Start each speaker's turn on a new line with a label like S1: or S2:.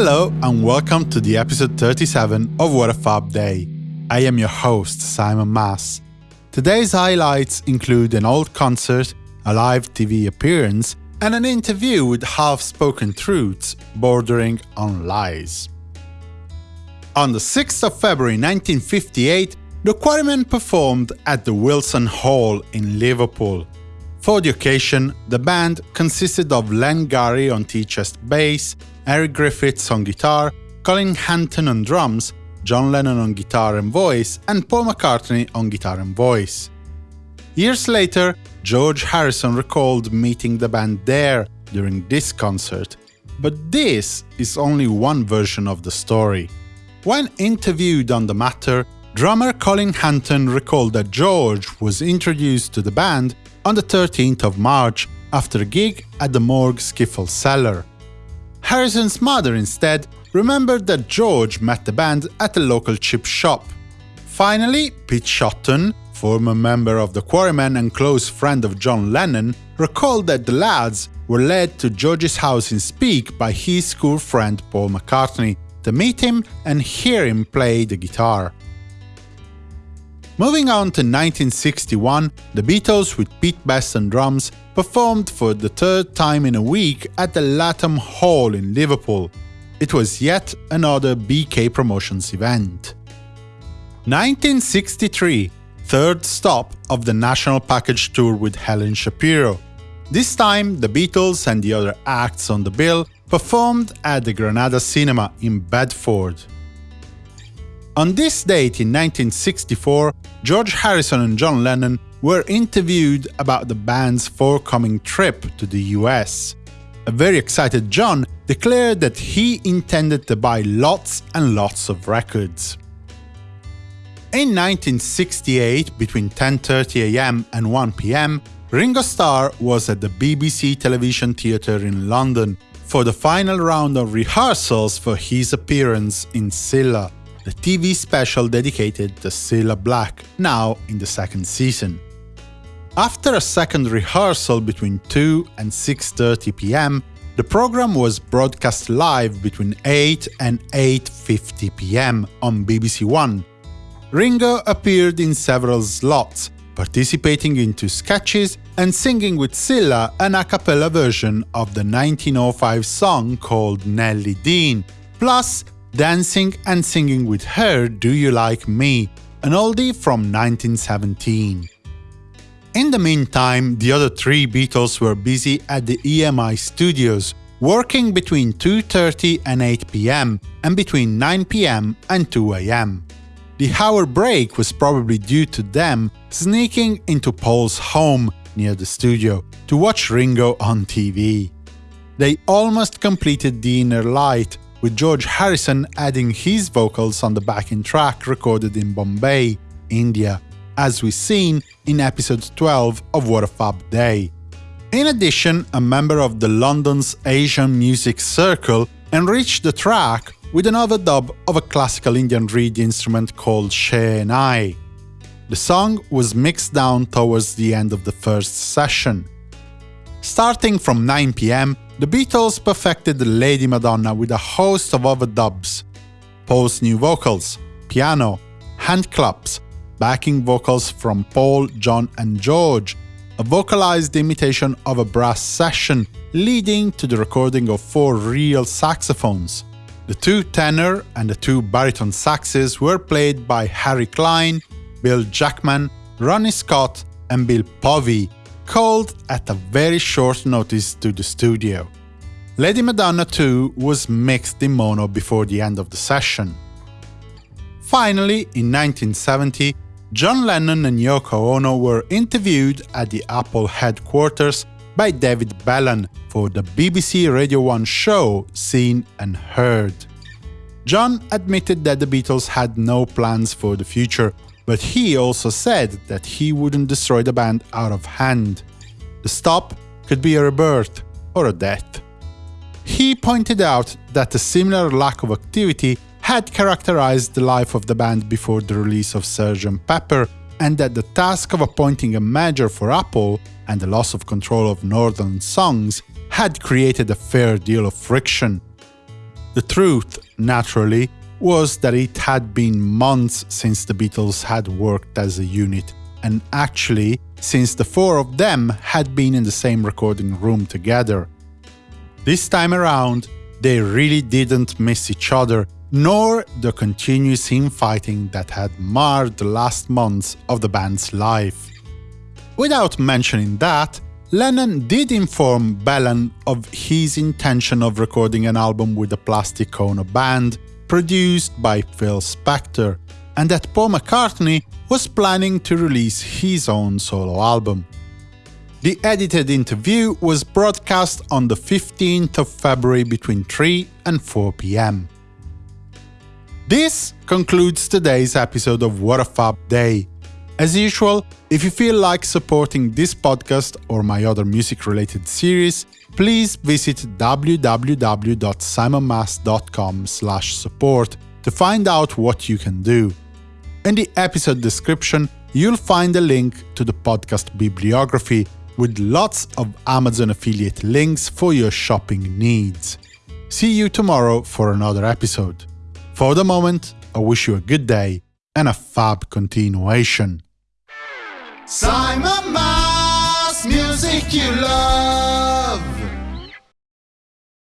S1: Hello and welcome to the episode 37 of What a Fab Day. I am your host, Simon Mas. Today's highlights include an old concert, a live TV appearance, and an interview with half spoken truths bordering on lies. On the 6th of February 1958, the Quarrymen performed at the Wilson Hall in Liverpool. For the occasion, the band consisted of Len Garry on tea-chest bass, Eric Griffiths on guitar, Colin Hanton on drums, John Lennon on guitar and voice, and Paul McCartney on guitar and voice. Years later, George Harrison recalled meeting the band there during this concert, but this is only one version of the story. When interviewed on the matter, drummer Colin Hanton recalled that George was introduced to the band on the 13th of March after a gig at the Morgue Skiffle Cellar. Harrison's mother instead remembered that George met the band at a local chip shop. Finally, Pete Shotton, former member of the Quarrymen and close friend of John Lennon, recalled that the lads were led to George's house in Speke by his school friend Paul McCartney to meet him and hear him play the guitar. Moving on to 1961, the Beatles with Pete Best on drums performed for the third time in a week at the Latham Hall in Liverpool. It was yet another BK Promotions event. 1963 Third stop of the National Package Tour with Helen Shapiro. This time, the Beatles and the other acts on the bill performed at the Granada Cinema in Bedford. On this date in 1964, George Harrison and John Lennon were interviewed about the band's forthcoming trip to the US. A very excited John declared that he intended to buy lots and lots of records. In 1968, between 10.30am and 1pm, Ringo Starr was at the BBC Television Theatre in London for the final round of rehearsals for his appearance in Cilla the TV special dedicated to Cilla Black, now in the second season. After a second rehearsal between 2 and 6.30 pm, the program was broadcast live between 8 and 8.50 pm on BBC One. Ringo appeared in several slots, participating in two sketches and singing with Cilla an a cappella version of the 1905 song called Nellie Dean, plus dancing and singing with her Do You Like Me, an oldie from 1917. In the meantime, the other three Beatles were busy at the EMI studios, working between 2.30 and 8 pm and between 9 pm and 2 am. The hour break was probably due to them sneaking into Paul's home near the studio to watch Ringo on TV. They almost completed the inner light, with George Harrison adding his vocals on the backing track recorded in Bombay, India, as we've seen in episode 12 of What a Fab Day. In addition, a member of the London's Asian Music Circle enriched the track with an overdub of a classical Indian reed instrument called Shehnai. The song was mixed down towards the end of the first session. Starting from 9 pm, the Beatles perfected Lady Madonna with a host of overdubs, Paul's new vocals, piano, hand claps, backing vocals from Paul, John and George, a vocalized imitation of a brass session leading to the recording of four real saxophones. The two tenor and the two baritone saxes were played by Harry Klein, Bill Jackman, Ronnie Scott and Bill Povey, called at a very short notice to the studio. Lady Madonna 2 was mixed in mono before the end of the session. Finally, in 1970, John Lennon and Yoko Ono were interviewed at the Apple headquarters by David Bellan for the BBC Radio 1 show Scene and Heard. John admitted that the Beatles had no plans for the future but he also said that he wouldn't destroy the band out of hand. The stop could be a rebirth or a death. He pointed out that a similar lack of activity had characterized the life of the band before the release of Sgt. Pepper, and that the task of appointing a manager for Apple and the loss of control of Northern Songs had created a fair deal of friction. The truth, naturally, was that it had been months since the Beatles had worked as a unit, and actually, since the four of them had been in the same recording room together. This time around, they really didn't miss each other, nor the continuous infighting that had marred the last months of the band's life. Without mentioning that, Lennon did inform Bellan of his intention of recording an album with the Plastic Ono band, produced by Phil Spector, and that Paul McCartney was planning to release his own solo album. The edited interview was broadcast on the 15th of February between 3 and 4 pm. This concludes today's episode of What a Fab Day. As usual, if you feel like supporting this podcast or my other music-related series, please visit www.simonmas.com support to find out what you can do. In the episode description, you'll find a link to the podcast bibliography with lots of Amazon affiliate links for your shopping needs. See you tomorrow for another episode. For the moment, I wish you a good day and a fab continuation.
S2: Simon Mas, music you love.